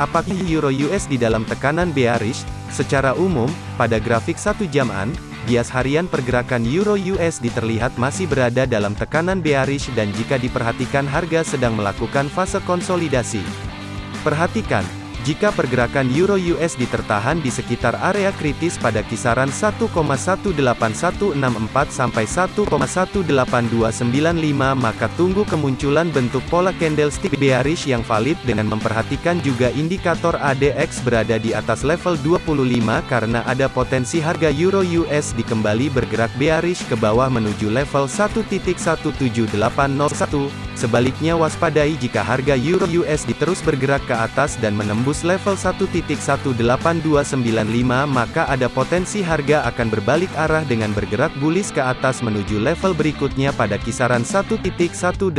Apakah Euro USD dalam tekanan bearish? Secara umum, pada grafik satu jaman, bias harian pergerakan Euro USD terlihat masih berada dalam tekanan bearish dan jika diperhatikan harga sedang melakukan fase konsolidasi. Perhatikan, jika pergerakan Euro USD tertahan di sekitar area kritis pada kisaran 1,18164 sampai 1,18295 maka tunggu kemunculan bentuk pola candlestick bearish yang valid dengan memperhatikan juga indikator ADX berada di atas level 25 karena ada potensi harga Euro USD kembali bergerak bearish ke bawah menuju level 1.17801. Sebaliknya waspadai jika harga Euro USD terus bergerak ke atas dan menembus level 1.18295 maka ada potensi harga akan berbalik arah dengan bergerak bullish ke atas menuju level berikutnya pada kisaran 1.18507.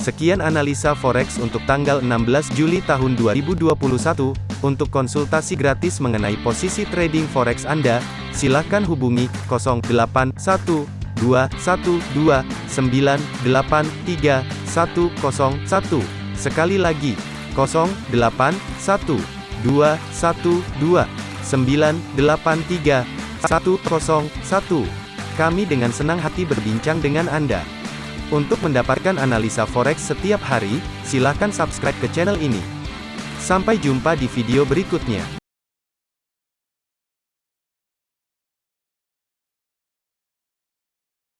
Sekian analisa forex untuk tanggal 16 Juli tahun 2021. Untuk konsultasi gratis mengenai posisi trading forex Anda, silakan hubungi 081212983101. Sekali lagi, 081212983101. Kami dengan senang hati berbincang dengan Anda. Untuk mendapatkan analisa forex setiap hari, silakan subscribe ke channel ini. Sampai jumpa di video berikutnya.